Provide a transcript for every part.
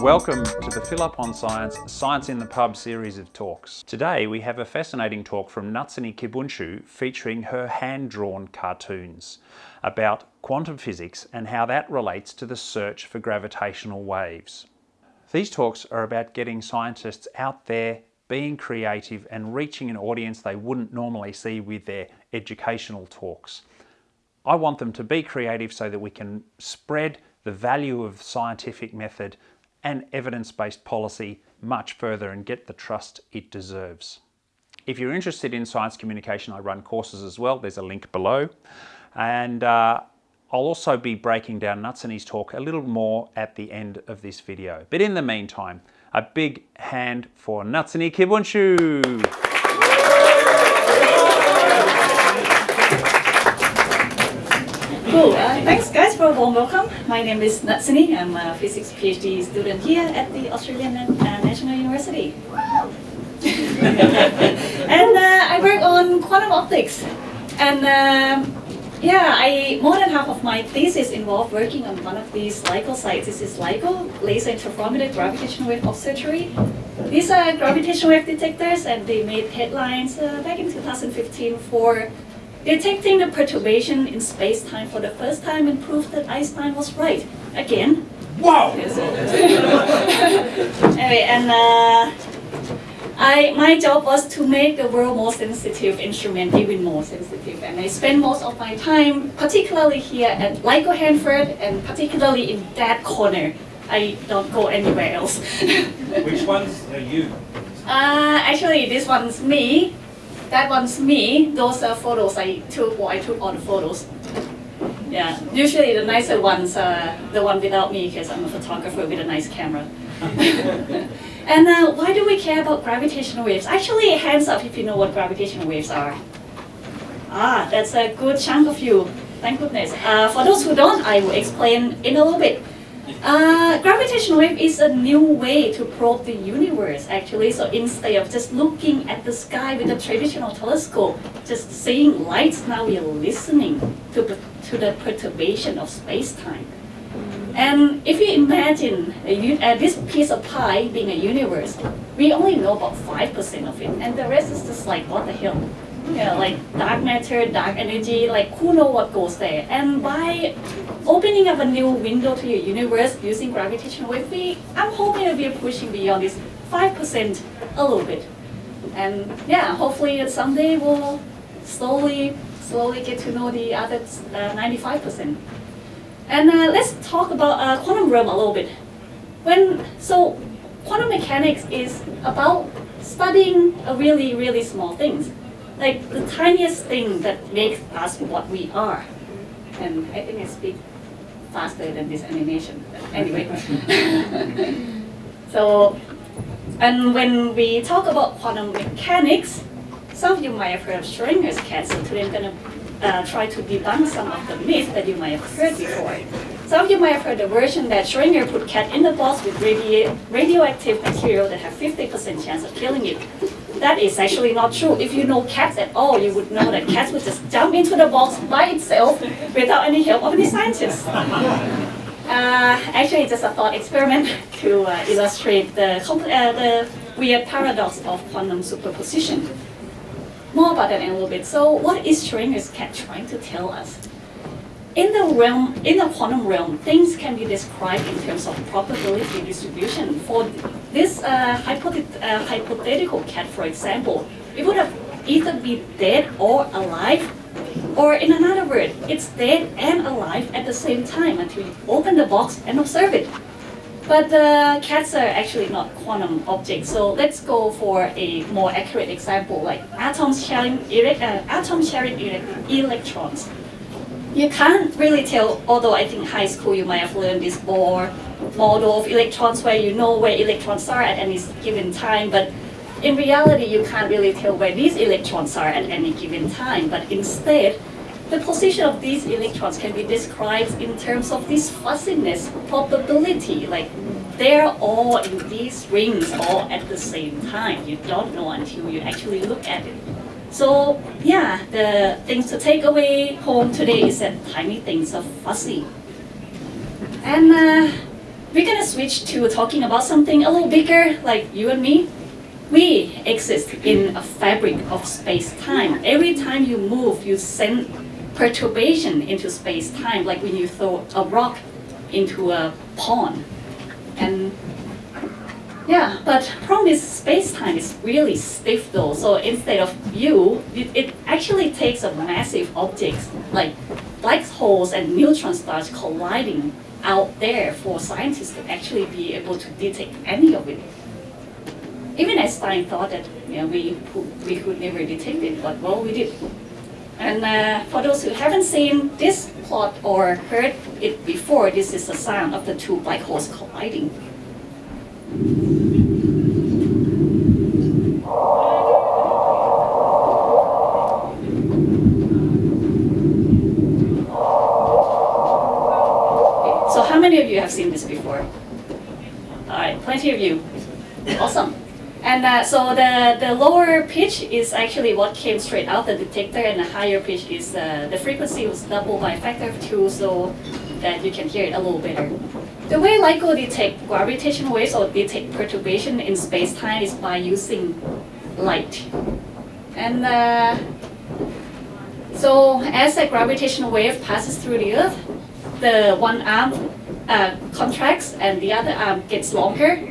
Welcome to the Fill Up on Science Science in the Pub series of talks. Today we have a fascinating talk from Nutsinee Kijbunchoo featuring her hand-drawn cartoons about quantum physics and how that relates to the search for gravitational waves. These talks are about getting scientists out there being creative and reaching an audience they wouldn't normally see with their educational talks. I want them to be creative so that we can spread the value of scientific method and evidence-based policy much further and get the trust it deserves. If you're interested in science communication, I run courses as well. There's a link below. And uh, I'll also be breaking down Nutsinee's talk a little more at the end of this video. But in the meantime, a big hand for Nutsinee Kijbunchoo. Cool. Uh, thanks guys for a warm welcome. My name is Nutsinee. I'm a physics PhD student here at the Australian uh, National University. and uh, I work on quantum optics. And um, yeah, I more than half of my thesis involved working on one of these LIGO sites. This is LIGO, Laser Interferometer Gravitational Wave Observatory. These are gravitational wave detectors and they made headlines uh, back in 2015 for detecting the perturbation in space-time for the first time and proved that Einstein was right. Again. Wow! anyway, and uh, I, my job was to make the world more sensitive instrument even more sensitive. And I spend most of my time, particularly here at LIGO Hanford, and particularly in that corner. I don't go anywhere else. Which ones are you? Uh, actually, this one's me. That one's me. Those are photos I took while I took all the photos. Yeah, usually the nicer ones are the one without me because I'm a photographer with a nice camera. and uh, why do we care about gravitational waves? Actually, hands up if you know what gravitational waves are. Ah, that's a good chunk of you. Thank goodness. Uh, for those who don't, I will explain in a little bit. Uh, gravitational wave is a new way to probe the universe, actually. So instead of just looking at the sky with a traditional telescope, just seeing lights, now we are listening to, to the perturbation of space-time. And if you imagine a, uh, this piece of pie being a universe, we only know about 5% of it, and the rest is just like, what the hell? Yeah, like dark matter, dark energy, like who know what goes there. And by opening up a new window to your universe using gravitational wave, we, I'm hoping we are pushing beyond this 5% a little bit. And yeah, hopefully someday we'll slowly, slowly get to know the other 95%. Uh, and uh, let's talk about uh, quantum realm a little bit. When So quantum mechanics is about studying a really, really small things like the tiniest thing that makes us what we are. And I think I speak faster than this animation. But anyway. so, and when we talk about quantum mechanics, some of you might have heard of Schrodinger's cat, so today I'm going to uh, try to debunk some of the myths that you might have heard before. Some of you might have heard the version that Schrödinger put cat in the box with radi radioactive material that have 50% chance of killing it that is actually not true. If you know cats at all, you would know that cats would just jump into the box by itself without any help of any scientists. Uh, actually, it's just a thought experiment to uh, illustrate the, uh, the weird paradox of quantum superposition. More about that in a little bit. So what is Schrodinger's cat trying to tell us? In the realm, in the quantum realm, things can be described in terms of probability distribution. For this uh, hypothet uh, hypothetical cat, for example, it would have either be dead or alive, or in another word, it's dead and alive at the same time until you open the box and observe it. But the cats are actually not quantum objects, so let's go for a more accurate example, like atoms sharing, uh, atoms sharing electrons you can't really tell, although I think high school you might have learned this Bohr model of electrons where you know where electrons are at any given time, but in reality you can't really tell where these electrons are at any given time, but instead the position of these electrons can be described in terms of this fuzziness probability, like they're all in these rings all at the same time. You don't know until you actually look at it. So yeah, the things to take away home today is that tiny things are fuzzy. And uh, we're gonna switch to talking about something a little bigger, like you and me. We exist in a fabric of space-time. Every time you move, you send perturbation into space-time, like when you throw a rock into a pond. And yeah, but problem is space-time is really stiff though. So instead of you, it, it actually takes a massive object like black holes and neutron stars colliding out there for scientists to actually be able to detect any of it. Even Einstein thought that you know, we, we could never detect it, but well, we did. And uh, for those who haven't seen this plot or heard it before, this is the sound of the two black holes colliding. So how many of you have seen this before? All right, plenty of you. Awesome. And uh, so the, the lower pitch is actually what came straight out the detector, and the higher pitch is uh, the frequency was doubled by a factor of two, so that you can hear it a little better. The way LIGO detect gravitational waves or detect perturbation in space-time is by using light. And uh, so as a gravitational wave passes through the Earth, the one arm uh, contracts and the other arm gets longer,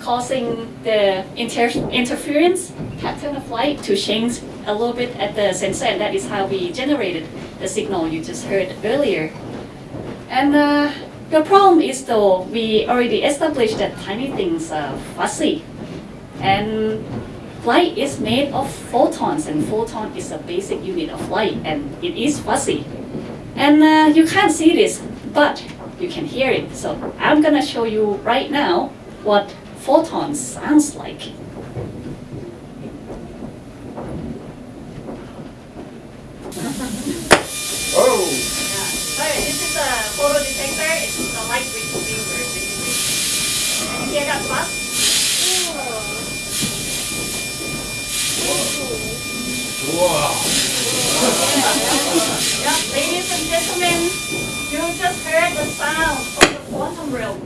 causing the inter interference pattern of light to change a little bit at the sensor, and that is how we generated the signal you just heard earlier. And uh, the problem is though, we already established that tiny things are fuzzy. And light is made of photons, and photon is a basic unit of light, and it is fuzzy. And uh, you can't see this, but you can hear it. So I'm gonna show you right now what photons sounds like. Oh! Yeah. Sorry, this is a photo detector. It's a light receiver, basically. Can you hear that buzz? Wow! Yeah, ladies and gentlemen, you just heard the sound of the quantum realm.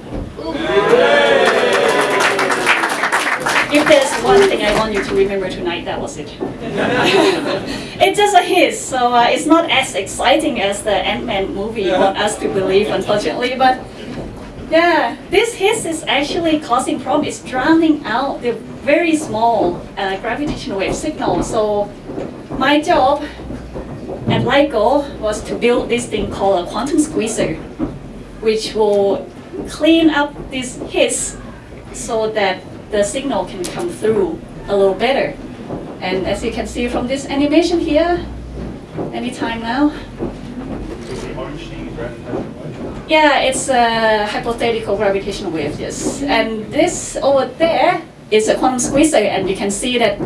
If there's one thing I want you to remember tonight, that was it. it's just a hiss, so uh, it's not as exciting as the Ant-Man movie want us to believe, unfortunately. But yeah, this hiss is actually causing problem. It's drowning out the very small uh, gravitational wave signal. So my job at goal was to build this thing called a quantum squeezer, which will clean up this hiss so that the signal can come through a little better. And as you can see from this animation here, anytime now, yeah, it's a hypothetical gravitational wave, yes. And this over there is a quantum squeezer, and you can see that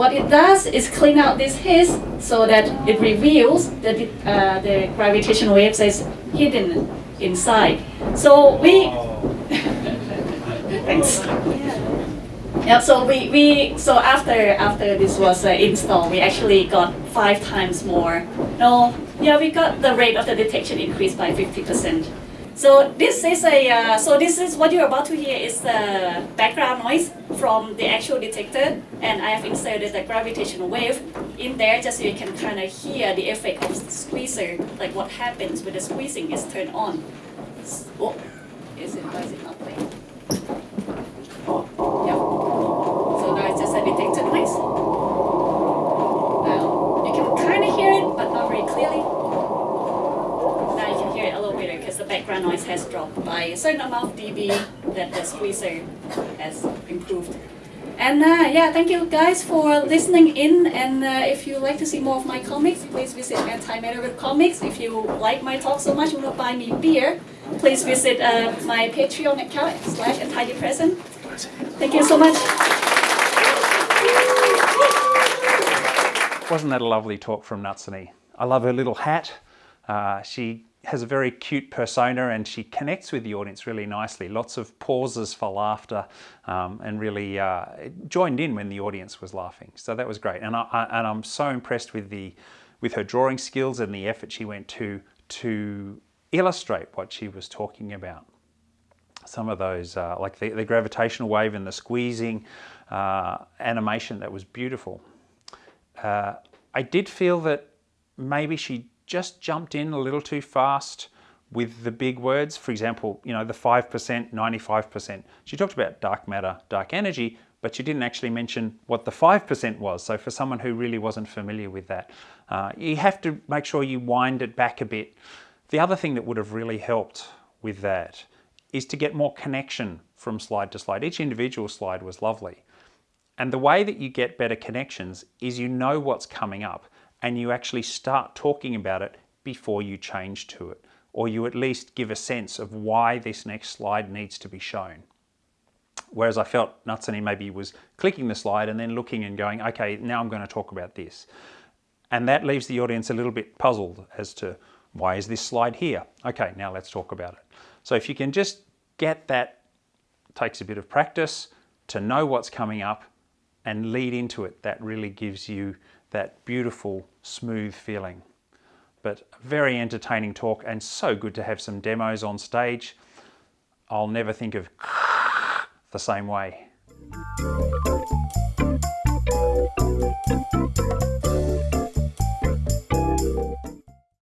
what it does is clean out this hiss so that it reveals that the, uh, the gravitational waves is hidden inside. So we, thanks. Yeah, so we, we so after after this was uh, installed, we actually got five times more. No, yeah, we got the rate of the detection increased by 50%. So this is a uh, so this is what you're about to hear is the background noise from the actual detector, and I have inserted a gravitational wave in there just so you can kind of hear the effect of the squeezer, like what happens when the squeezing is turned on. Oh, is it? It not? Yeah. So now it's just a detector noise. Now you can kind of hear it, but not very clearly. Now you can hear it a little better because the background noise has dropped by a certain amount of dB that the squeezer has improved. And uh, yeah, thank you guys for listening in. And uh, if you like to see more of my comics, please visit Antimatter Webcomics. If you like my talk so much, you want to buy me beer, please visit uh, my Patreon account slash antidepressant. Thank you so much. Wasn't that a lovely talk from Nutsinee? I love her little hat. Uh, she has a very cute persona and she connects with the audience really nicely. Lots of pauses for laughter um, and really uh, joined in when the audience was laughing. So that was great. And, I, I, and I'm so impressed with, the, with her drawing skills and the effort she went to to illustrate what she was talking about. some of those, uh, like the, the, gravitational wave and the squeezing uh, animation that was beautiful. Uh, I did feel that maybe she just jumped in a little too fast with the big words. For example, you know, the 5%, 95%. She talked about dark matter, dark energy, but she didn't actually mention what the 5% was. So for someone who really wasn't familiar with that, uh, you have to make sure you wind it back a bit. The other thing that would have really helped with that is to get more connection from slide to slide. Each individual slide was lovely. And the way that you get better connections is you know what's coming up and you actually start talking about it before you change to it. Or you at least give a sense of why this next slide needs to be shown. Whereas I felt Nutsinee maybe was clicking the slide and then looking and going, okay, now I'm going to talk about this. And that leaves the audience a little bit puzzled as to why is this slide here? Okay, now let's talk about it. So if you can just get that, takes a bit of practice to know what's coming up and lead into it, that really gives you that beautiful, smooth feeling. But very entertaining talk and so good to have some demos on stage. I'll never think of the same way.